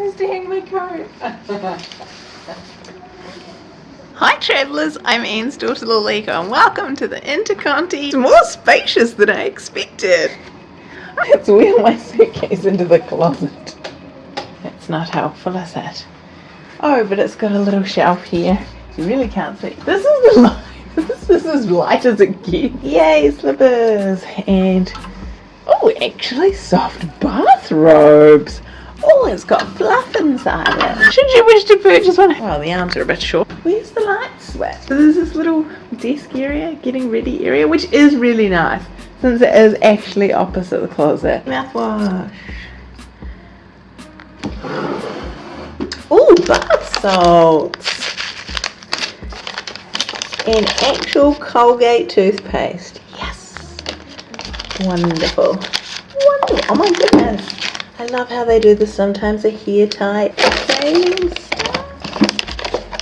Where's to hang my coat? Hi travellers, I'm Anne's daughter Lalika and welcome to the Interconti. It's more spacious than I expected. Let's wheel my suitcase into the closet. That's not helpful, is it? Oh, but it's got a little shelf here. You really can't see. This is the light. This is as light as it gets. Yay, slippers. And, oh, actually soft bathrobes. Oh, it's got fluff inside it. Should you wish to purchase one? Well, the arms are a bit short. Where's the light switch? So there's this little desk area, getting ready area, which is really nice since it is actually opposite the closet. Mouthwash. Oh, bath salts. And actual Colgate toothpaste. Yes. Wonderful. Wonderful. Oh my goodness. I love how they do this sometimes. A hair tie.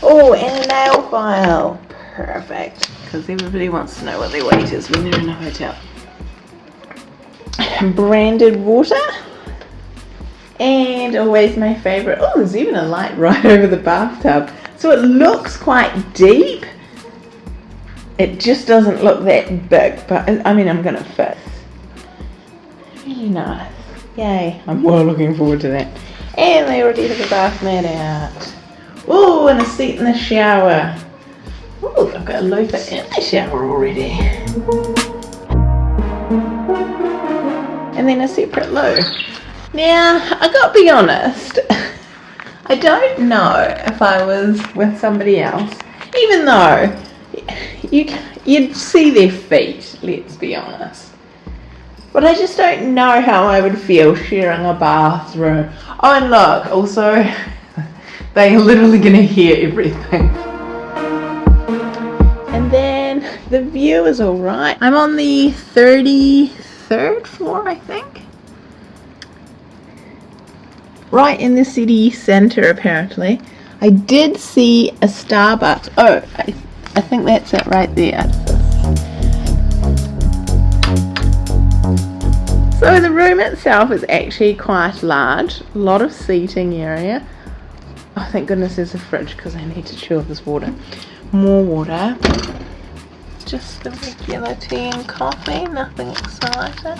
Oh, and a nail file. Perfect. Because everybody wants to know what their weight is when they're in a hotel. Branded water. And always my favourite. Oh, there's even a light right over the bathtub. So it looks quite deep. It just doesn't look that big, but I mean, I'm gonna fit. Really nice. Yay, I'm well looking forward to that. And they already have a bath mat out. Oh, and a seat in the shower. Oh, I've got a loofah in the shower already. And then a separate loo. Now, I gotta be honest, I don't know if I was with somebody else, even though you, you'd see their feet, let's be honest. But I just don't know how I would feel sharing a bathroom. Oh, and look, also, they're literally going to hear everything. And then the view is alright. I'm on the 33rd floor, I think. Right in the city centre, apparently. I did see a Starbucks. Oh, I, I think that's it right there. So the room itself is actually quite large, a lot of seating area. Oh, thank goodness there's a fridge because I need to chill this water. More water. Just the regular tea and coffee, nothing exciting.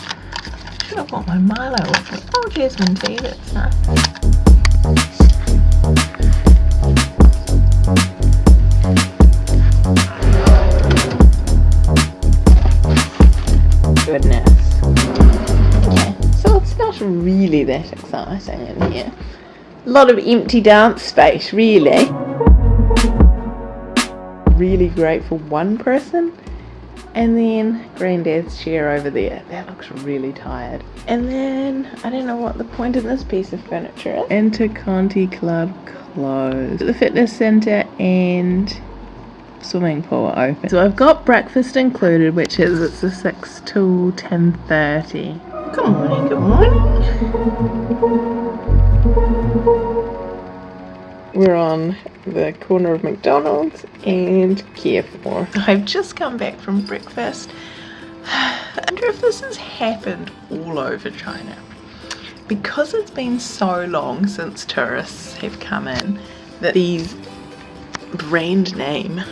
Should have got my Milo with me. Oh, jasmine tea, that's nice. Really that exciting in here. A lot of empty dance space, really. Really great for one person. And then Granddad's chair over there. That looks really tired. And then, I don't know what the point of this piece of furniture is. Interconti Club closed. The fitness centre and swimming pool are open. So I've got breakfast included, which is it's a 6 till 10.30. Good morning, good morning. We're on the corner of McDonald's and Carrefour. I've just come back from breakfast. I wonder if this has happened all over China. Because it's been so long since tourists have come in that these brand name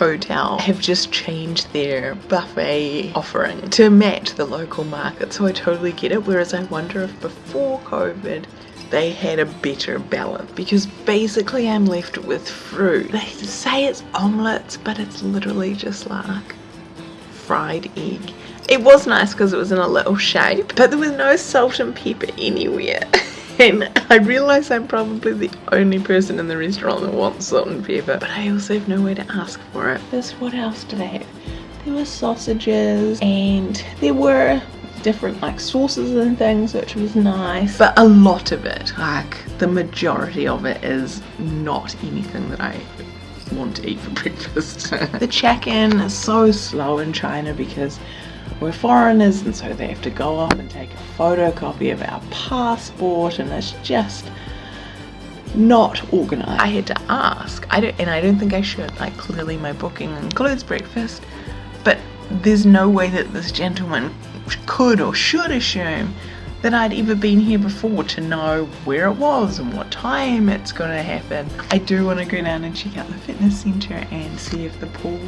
hotel have just changed their buffet offering to match the local market so I totally get it whereas I wonder if before COVID they had a better balance because basically I'm left with fruit. They say it's omelets but it's literally just like fried egg. It was nice because it was in a little shape but there was no salt and pepper anywhere. I realise I'm probably the only person in the restaurant that wants salt and pepper, but I also have no way to ask for it. This, what else do I have? There were sausages and there were different like sauces and things which was nice but a lot of it like the majority of it is not anything that I want to eat for breakfast the check-in is so slow in China because we're foreigners and so they have to go off and take a photocopy of our passport and it's just not organized. I had to ask, I don't, and I don't think I should, like clearly my booking includes breakfast, but there's no way that this gentleman could or should assume that I'd ever been here before to know where it was and what time it's going to happen. I do want to go down and check out the fitness centre and see if the pool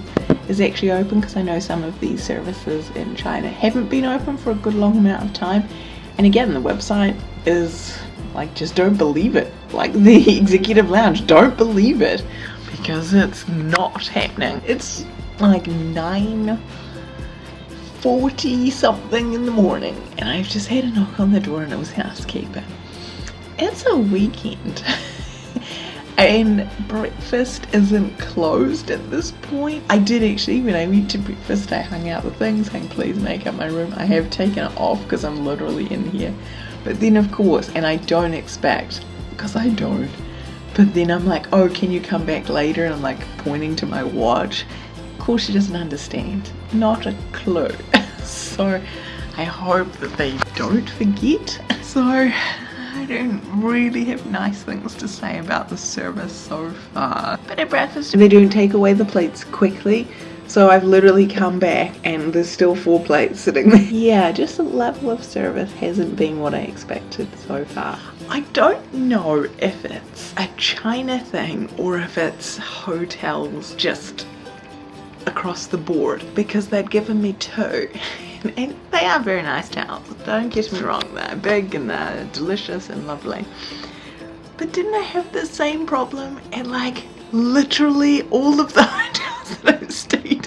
is actually open because I know some of these services in China haven't been open for a good long amount of time. And again, the website is like, just don't believe it. Like the executive lounge, don't believe it because it's not happening. It's like 9 40 something in the morning and I've just had a knock on the door and it was housekeeping. It's a weekend and breakfast isn't closed at this point. I did actually, when I went to breakfast, I hung out the things, saying please make up my room. I have taken it off because I'm literally in here. But then of course, and I don't expect, because I don't, but then I'm like, oh, can you come back later? And I'm like pointing to my watch course she doesn't understand. Not a clue. so I hope that they don't forget. So I don't really have nice things to say about the service so far. But at breakfast they don't take away the plates quickly. So I've literally come back and there's still four plates sitting there. Yeah, just the level of service hasn't been what I expected so far. I don't know if it's a China thing or if it's hotels just across the board because they'd given me two. And they are very nice towels. Don't get me wrong they're big and they're delicious and lovely. But didn't I have the same problem at like literally all of the hotels that I've stayed